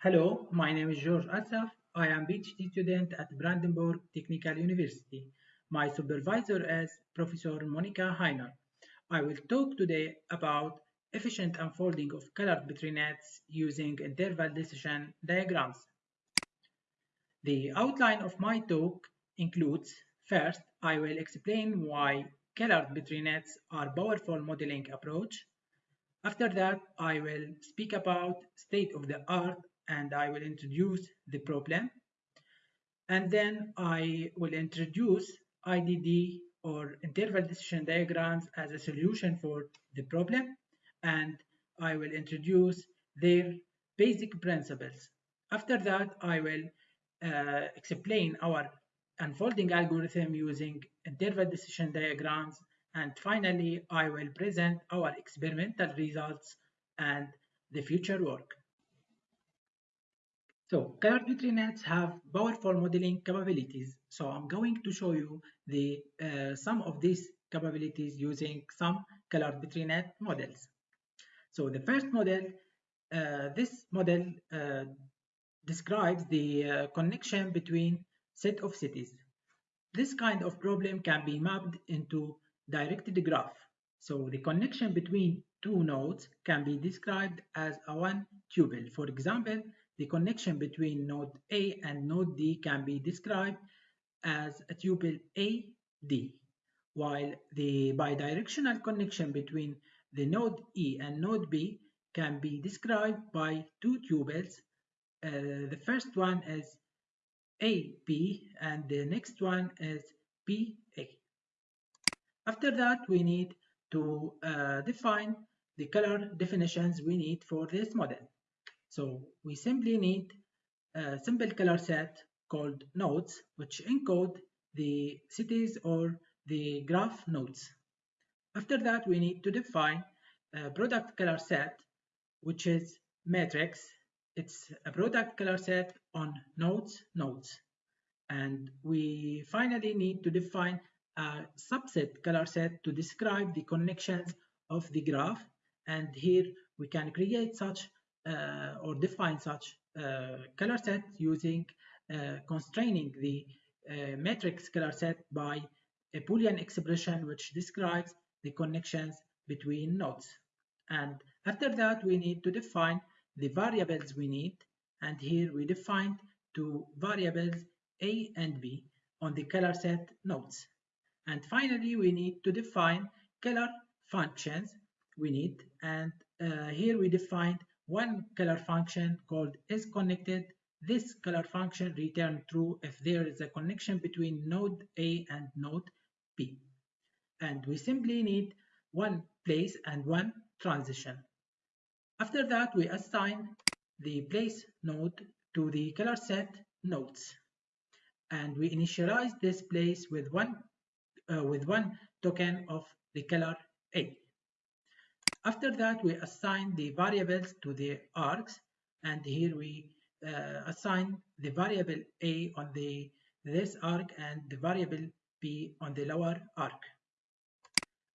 Hello, my name is George Assaf. I am a PhD student at Brandenburg Technical University. My supervisor is Professor Monika Heiner. I will talk today about efficient unfolding of colored Petri nets using interval decision diagrams. The outline of my talk includes first, I will explain why colored Petri nets are powerful modeling approach. After that, I will speak about state of the art and I will introduce the problem. And then I will introduce IDD or interval decision diagrams as a solution for the problem. And I will introduce their basic principles. After that, I will uh, explain our unfolding algorithm using interval decision diagrams. And finally, I will present our experimental results and the future work. So colored Petri nets have powerful modeling capabilities. So I'm going to show you the uh, some of these capabilities using some colored Petri net models. So the first model, uh, this model uh, describes the uh, connection between set of cities. This kind of problem can be mapped into directed graph. So the connection between two nodes can be described as a one tuple. For example, the connection between node A and node D can be described as a tuple AD, while the bidirectional connection between the node E and node B can be described by two tuples. Uh, the first one is AB and the next one is BA. After that, we need to uh, define the color definitions we need for this model. So we simply need a simple color set called nodes, which encode the cities or the graph nodes. After that, we need to define a product color set, which is matrix. It's a product color set on nodes nodes. And we finally need to define a subset color set to describe the connections of the graph. And here we can create such or define such uh, color set using uh, constraining the matrix color set by a Boolean expression which describes the connections between nodes. And after that, we need to define the variables we need. And here we defined two variables A and B on the color set nodes. And finally, we need to define color functions we need. And uh, here we defined one color function called is connected. This color function return true if there is a connection between node A and node B. And we simply need one place and one transition. After that, we assign the place node to the color set nodes. And we initialize this place with one, uh, with one token of the color A. After that, we assign the variables to the arcs, and here we uh, assign the variable a on the this arc and the variable b on the lower arc.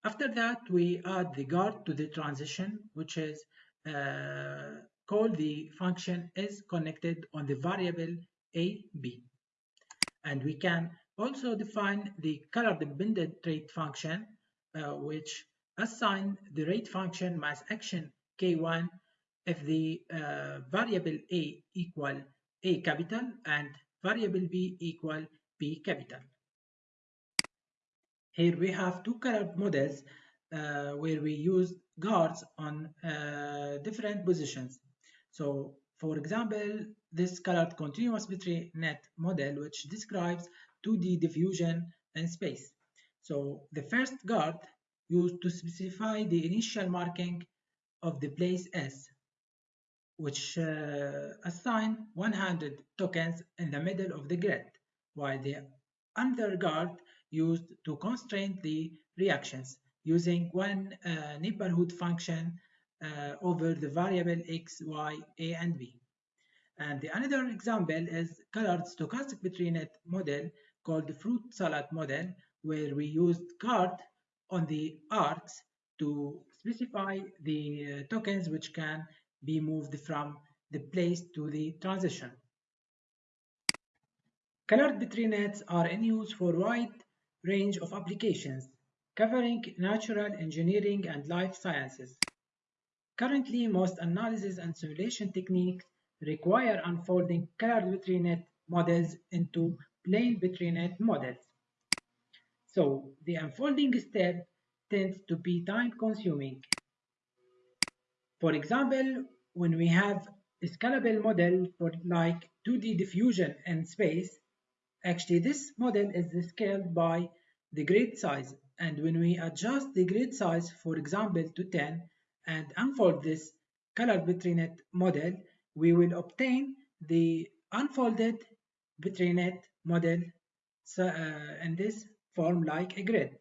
After that, we add the guard to the transition, which is uh, called the function is connected on the variable a b. And we can also define the color dependent trait function, uh, which assign the rate function mass action k1 if the uh, variable a equal a capital and variable b equal b capital. Here we have two colored models uh, where we use guards on uh, different positions. So for example, this colored continuous Petri net model which describes 2D diffusion in space. So the first guard used to specify the initial marking of the place S, which uh, assign 100 tokens in the middle of the grid, while the underguard used to constrain the reactions using one uh, neighborhood function uh, over the variable x, y, a, and b. And the another example is colored stochastic Petri net model called the fruit salad model, where we used guard on the arcs to specify the uh, tokens which can be moved from the place to the transition. Colored Petri nets are in use for a wide range of applications, covering natural engineering and life sciences. Currently, most analysis and simulation techniques require unfolding colored Petri net models into plain Petri net models. So the unfolding step tends to be time consuming. For example, when we have a scalable model for like 2D diffusion in space, Actually, this model is scaled by the grid size. And when we adjust the grid size, for example, to 10 and unfold this color Petri net model, we will obtain the unfolded Petri net model so, uh, in this form like a grid.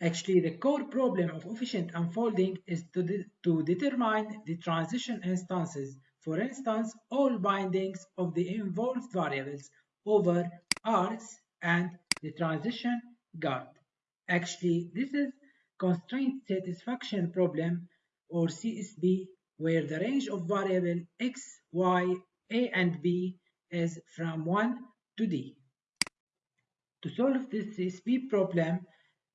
Actually, the core problem of efficient unfolding is to, de to determine the transition instances for instance, all bindings of the involved variables over arcs and the transition guard. Actually, this is constraint satisfaction problem or CSP where the range of variable x, y, a and b is from 1 to d. To solve this CSP problem,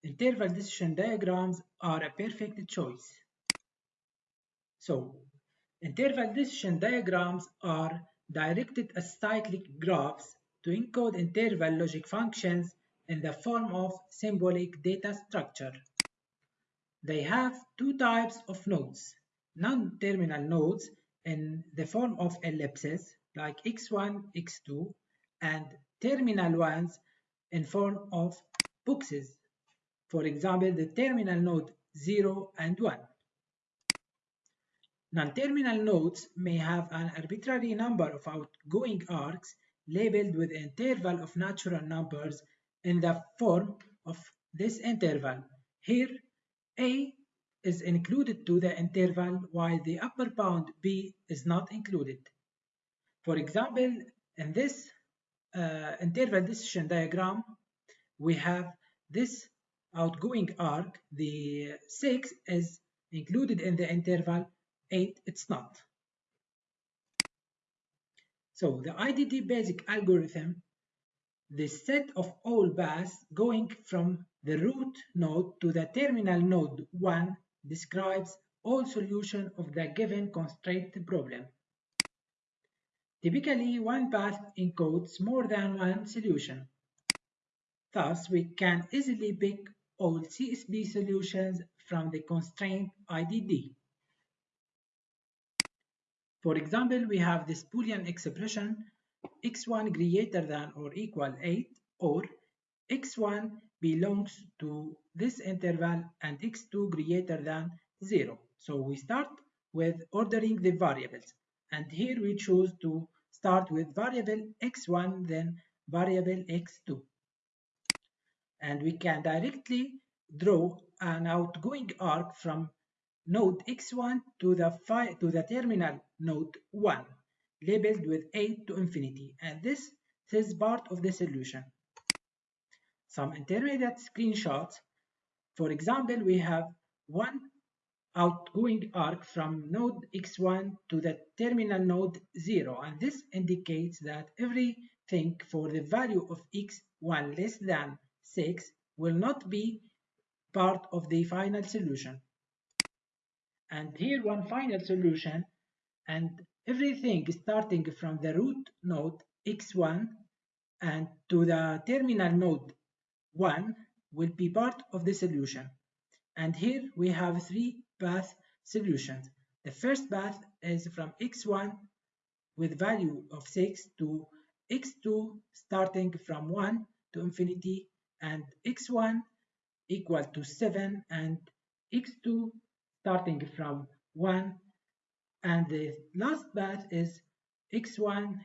interval decision diagrams are a perfect choice. So Interval decision diagrams are directed acyclic graphs to encode interval logic functions in the form of symbolic data structure. They have two types of nodes, non-terminal nodes in the form of ellipses like x1, x2, and terminal ones in form of boxes. For example, the terminal node 0 and 1. Non-terminal nodes may have an arbitrary number of outgoing arcs labeled with an interval of natural numbers in the form of this interval. Here, A is included to the interval while the upper bound B is not included. For example, in this uh, interval decision diagram, we have this outgoing arc, the 6 is included in the interval 8 it's not. So the IDD basic algorithm, the set of all paths going from the root node to the terminal node 1 describes all solution of the given constraint problem. Typically, one path encodes more than one solution. Thus, we can easily pick all CSP solutions from the constraint IDD. For example, we have this Boolean expression x1 greater than or equal 8 or x1 belongs to this interval and x2 greater than 0. So we start with ordering the variables and here we choose to start with variable x1 then variable x2 and we can directly draw an outgoing arc from node x1 to the, to the terminal node 1 labeled with a to infinity and this is part of the solution. Some intermediate screenshots. For example, we have one outgoing arc from node x1 to the terminal node 0 and this indicates that everything for the value of x1 less than 6 will not be part of the final solution. And here one final solution and everything starting from the root node x1 and to the terminal node 1 will be part of the solution. And here we have three path solutions the first path is from x1 with value of 6 to x2 starting from 1 to infinity and x1 equal to 7 and x2 starting from 1 and the last path is x1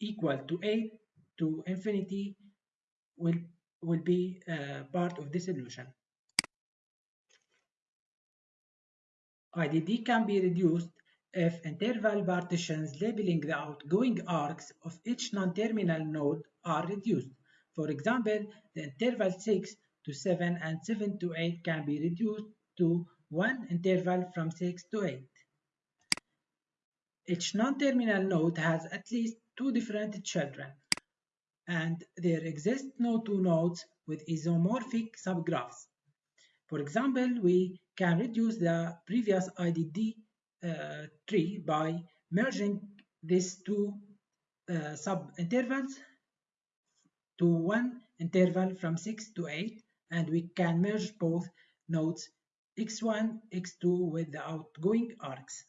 equal to 8 to infinity will will be uh, part of the solution. IDD can be reduced if interval partitions labeling the outgoing arcs of each non-terminal node are reduced. For example, the interval 6 to 7 and 7 to 8 can be reduced to one interval from 6 to 8. Each non-terminal node has at least two different children, and there exist no two nodes with isomorphic subgraphs. For example, we can reduce the previous IDD uh, tree by merging these two uh, sub-intervals to one interval from 6 to 8 and we can merge both nodes x1, x2 with the outgoing arcs.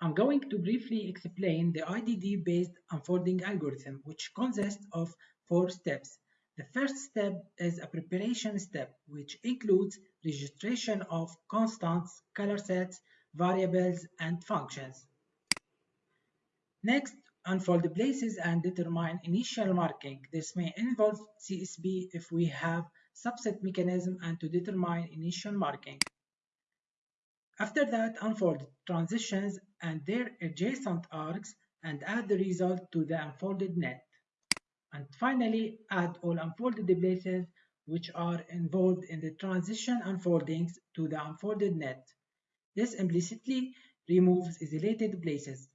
I'm going to briefly explain the IDD-based unfolding algorithm, which consists of four steps. The first step is a preparation step, which includes registration of constants, color sets, variables, and functions. Next, unfold the places and determine initial marking. This may involve CSP if we have subset mechanism and to determine initial marking. After that, unfold transitions and their adjacent arcs and add the result to the unfolded net. And finally, add all unfolded places which are involved in the transition unfoldings to the unfolded net. This implicitly removes isolated places.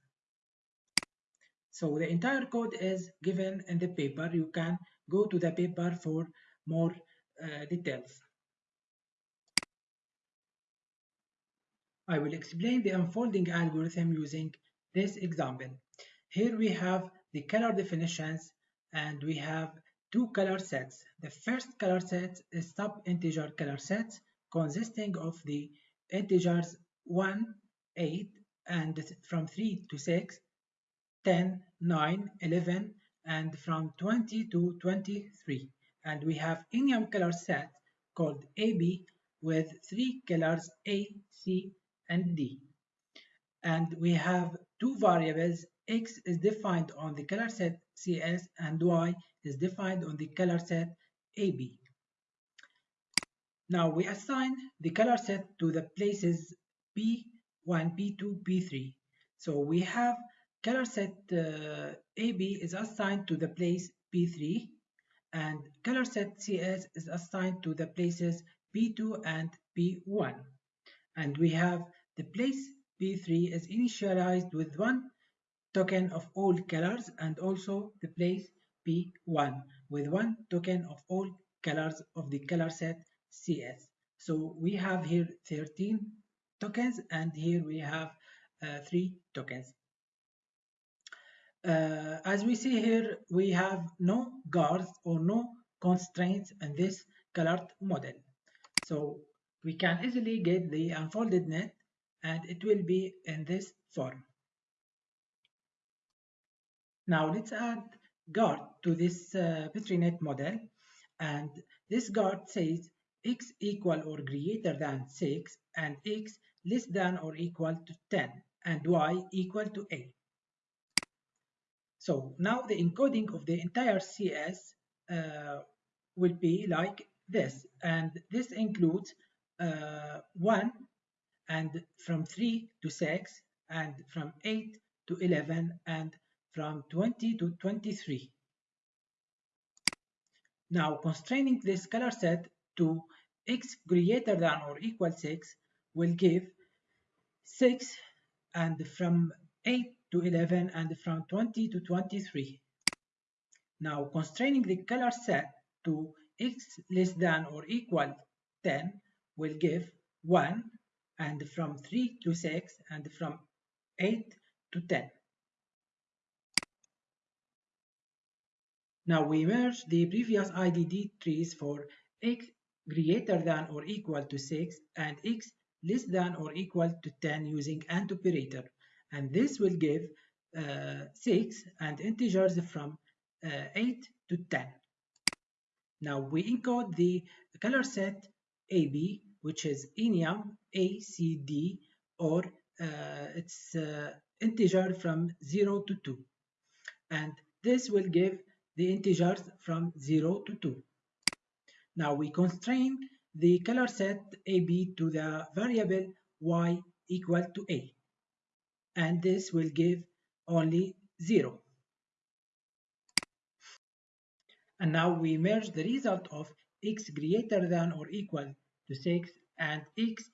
So the entire code is given in the paper. You can go to the paper for more uh, details. I will explain the unfolding algorithm using this example. Here we have the color definitions and we have two color sets. The first color set is sub-integer color sets consisting of the integers 1, 8 and from 3 to 6, 10, 9, 11 and from 20 to 23 and we have enum color set called AB with three colors A, C and D. And we have two variables, X is defined on the color set CS and Y is defined on the color set AB. Now we assign the color set to the places P1, P2, P3. So we have color set uh, AB is assigned to the place P3 and color set CS is assigned to the places P2 and P1. And we have the place P3 is initialized with one token of all colors and also the place P1 with one token of all colors of the color set CS. So we have here 13 tokens and here we have uh, 3 tokens. Uh, as we see here, we have no guards or no constraints in this colored model. So we can easily get the unfolded net and it will be in this form. Now let's add guard to this uh, PetriNet model and this guard says x equal or greater than 6 and x less than or equal to 10 and y equal to 8. So now the encoding of the entire CS uh, will be like this and this includes uh, 1 and from 3 to 6 and from 8 to 11 and from 20 to 23. Now constraining this color set to x greater than or equal 6 will give 6 and from 8 to 11 and from 20 to 23. Now constraining the color set to x less than or equal 10 will give 1 and from 3 to 6 and from 8 to 10. Now we merge the previous IDD trees for x greater than or equal to 6 and x less than or equal to 10 using AND operator and this will give uh, 6 and integers from uh, 8 to 10. Now we encode the color set AB which is enum ACD or uh, it's uh, integer from 0 to 2 and this will give the integers from 0 to 2. Now we constrain the color set AB to the variable y equal to a and this will give only 0. And now we merge the result of x greater than or equal to 6 and x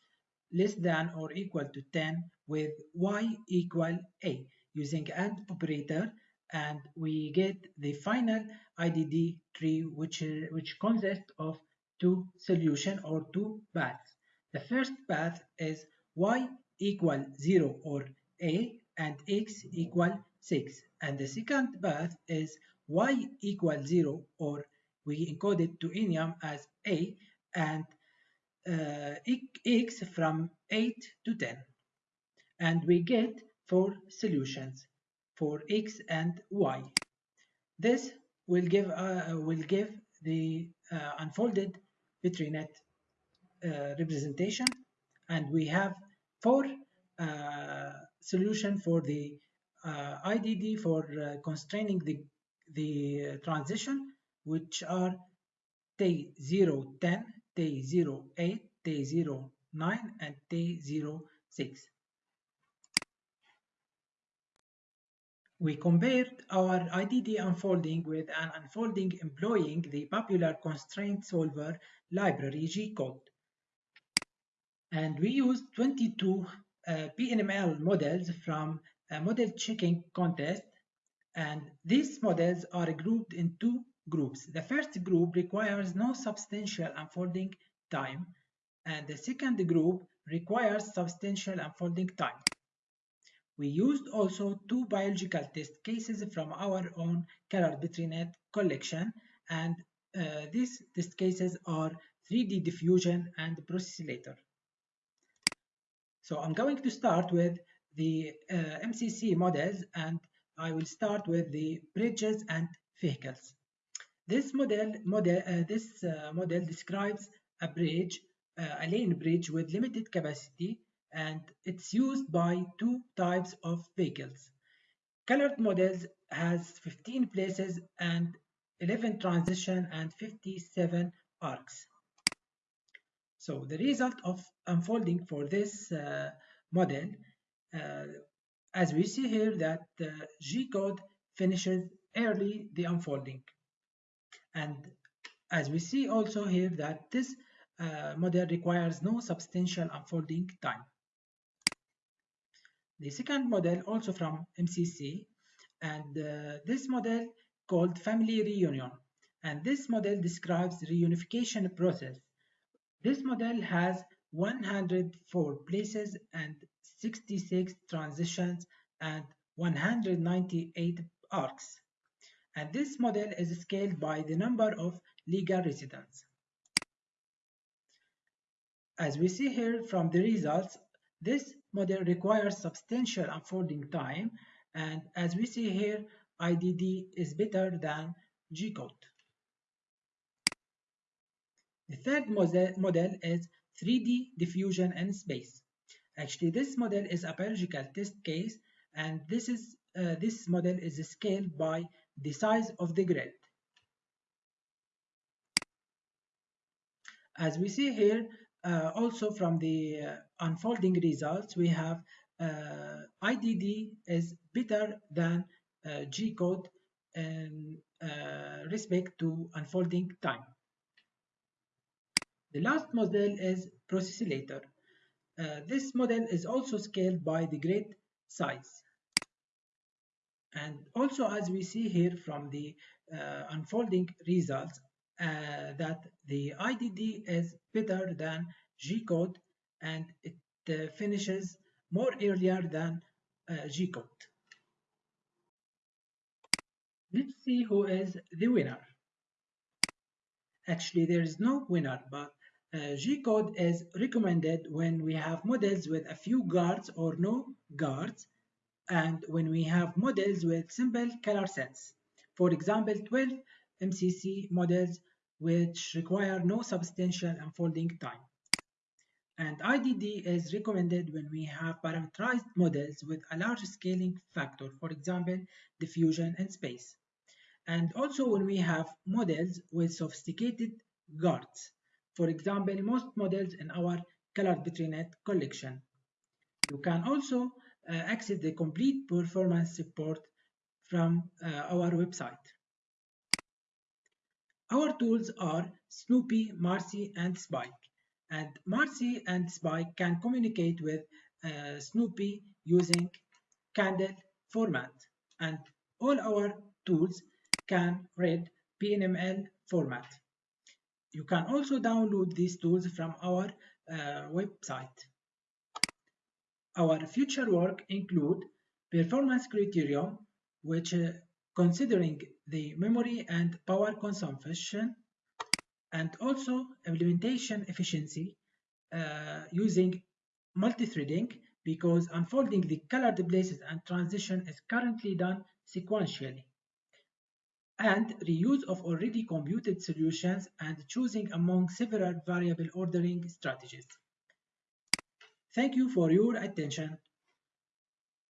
less than or equal to 10 with y equal a using AND operator and we get the final IDD tree which, which consists of two solution or two paths. The first path is y equal 0 or a and x equal 6 and the second path is y equal 0 or we encode it to enum as a and uh, x from 8 to 10 and we get four solutions for x and y. This will give uh, will give the uh, unfolded Petri net uh, representation and we have four uh, solution for the uh, IDD for uh, constraining the the transition which are T010, T08, T09 and T06. We compared our IDD unfolding with an unfolding employing the popular constraint solver library Gecode. And we used 22 uh, PNML models from a model checking contest and these models are grouped in two groups. The first group requires no substantial unfolding time and the second group requires substantial unfolding time. We used also two biological test cases from our own color Petri net collection and uh, these test cases are 3D diffusion and Brusselator. So I'm going to start with the uh, MCC models and I will start with the bridges and vehicles. This model, model uh, this uh, model describes a bridge, uh, a lane bridge with limited capacity and it's used by two types of vehicles. Colored models has 15 places and 11 transition and 57 arcs. So the result of unfolding for this uh, model, uh, as we see here that uh, Gecode finishes early the unfolding. And as we see also here that this uh, model requires no substantial unfolding time. The second model also from MCC and uh, this model called family reunion and this model describes reunification process. This model has 104 places and 66 transitions and 198 arcs. And this model is scaled by the number of legal residents. As we see here from the results, this model requires substantial unfolding time and as we see here IDD is better than Gecode. The third model is 3D diffusion in space. Actually this model is a biological test case and this is uh, this model is scaled by the size of the grid. As we see here, also from the uh, unfolding results, we have uh, IDD is better than Gecode in respect to unfolding time. The last model is Brusselator. Uh, this model is also scaled by the grid size. And also as we see here from the uh, unfolding results, uh, that the IDD is better than Gecode and it uh, finishes more earlier than uh, Gecode. Let's see who is the winner. Actually, there is no winner, but uh, Gecode is recommended when we have models with a few guards or no guards, and when we have models with simple color sets. For example, 12 MCC models which require no substantial unfolding time. And IDD is recommended when we have parameterized models with a large scaling factor, for example, diffusion and space. And also when we have models with sophisticated guards, for example, most models in our colored Petri net collection. You can also uh, access the complete performance support from uh, our website. Our tools are Snoopy, Marcie, and Spike. And Marcie and Spike can communicate with uh, Snoopy using CANDL format. And all our tools can read PNML format. You can also download these tools from our uh, website. Our future work include performance criterion, which uh, considering the memory and power consumption, and also implementation efficiency uh, using multi-threading because unfolding the colored places and transition is currently done sequentially and reuse of already computed solutions and choosing among several variable ordering strategies. Thank you for your attention.